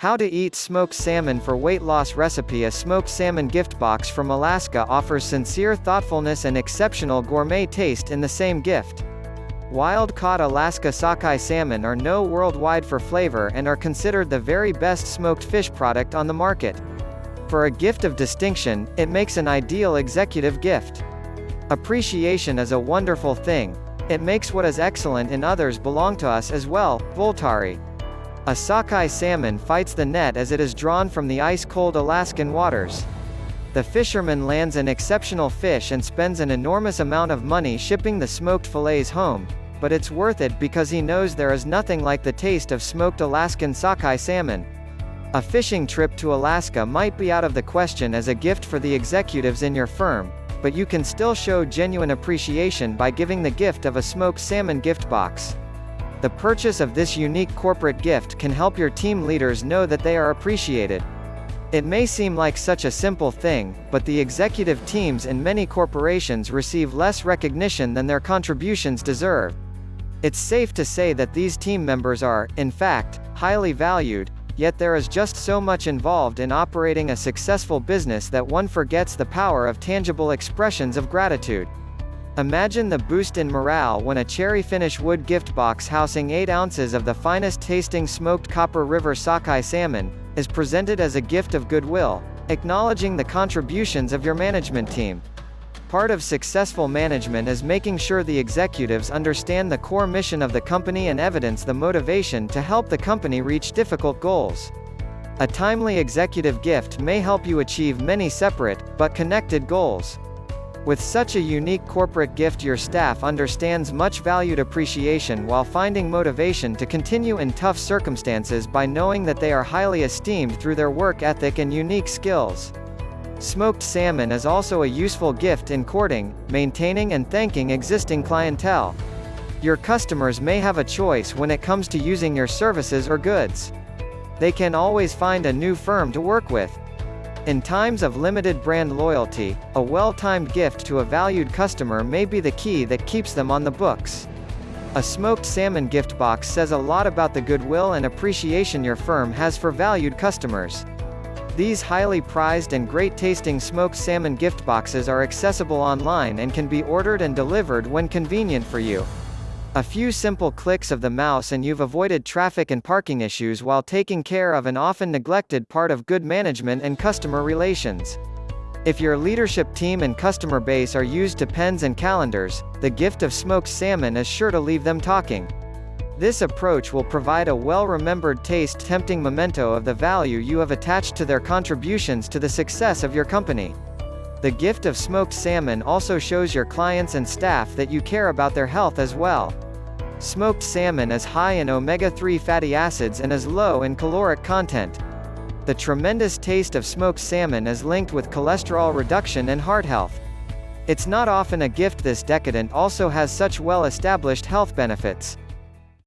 How to eat smoked salmon for weight loss recipe A smoked salmon gift box from Alaska offers sincere thoughtfulness and exceptional gourmet taste in the same gift. Wild-caught Alaska sockeye salmon are known worldwide for flavor and are considered the very best smoked fish product on the market. For a gift of distinction, it makes an ideal executive gift. Appreciation is a wonderful thing. It makes what is excellent in others belong to us as well, Voltaire. A sockeye salmon fights the net as it is drawn from the ice-cold Alaskan waters. The fisherman lands an exceptional fish and spends an enormous amount of money shipping the smoked fillets home, but it's worth it because he knows there is nothing like the taste of smoked Alaskan sockeye salmon. A fishing trip to Alaska might be out of the question as a gift for the executives in your firm, but you can still show genuine appreciation by giving the gift of a smoked salmon gift box. The purchase of this unique corporate gift can help your team leaders know that they are appreciated. It may seem like such a simple thing, but the executive teams in many corporations receive less recognition than their contributions deserve. It's safe to say that these team members are, in fact, highly valued, yet there is just so much involved in operating a successful business that one forgets the power of tangible expressions of gratitude. Imagine the boost in morale when a cherry finish wood gift box housing 8 ounces of the finest tasting smoked Copper River sockeye salmon, is presented as a gift of goodwill, acknowledging the contributions of your management team. Part of successful management is making sure the executives understand the core mission of the company and evidence the motivation to help the company reach difficult goals. A timely executive gift may help you achieve many separate, but connected goals. With such a unique corporate gift your staff understands much valued appreciation while finding motivation to continue in tough circumstances by knowing that they are highly esteemed through their work ethic and unique skills. Smoked salmon is also a useful gift in courting, maintaining and thanking existing clientele. Your customers may have a choice when it comes to using your services or goods. They can always find a new firm to work with, in times of limited brand loyalty, a well-timed gift to a valued customer may be the key that keeps them on the books. A smoked salmon gift box says a lot about the goodwill and appreciation your firm has for valued customers. These highly prized and great-tasting smoked salmon gift boxes are accessible online and can be ordered and delivered when convenient for you. A few simple clicks of the mouse and you've avoided traffic and parking issues while taking care of an often neglected part of good management and customer relations. If your leadership team and customer base are used to pens and calendars, the gift of smoked salmon is sure to leave them talking. This approach will provide a well-remembered taste tempting memento of the value you have attached to their contributions to the success of your company. The gift of smoked salmon also shows your clients and staff that you care about their health as well. Smoked salmon is high in omega-3 fatty acids and is low in caloric content. The tremendous taste of smoked salmon is linked with cholesterol reduction and heart health. It's not often a gift this decadent also has such well-established health benefits.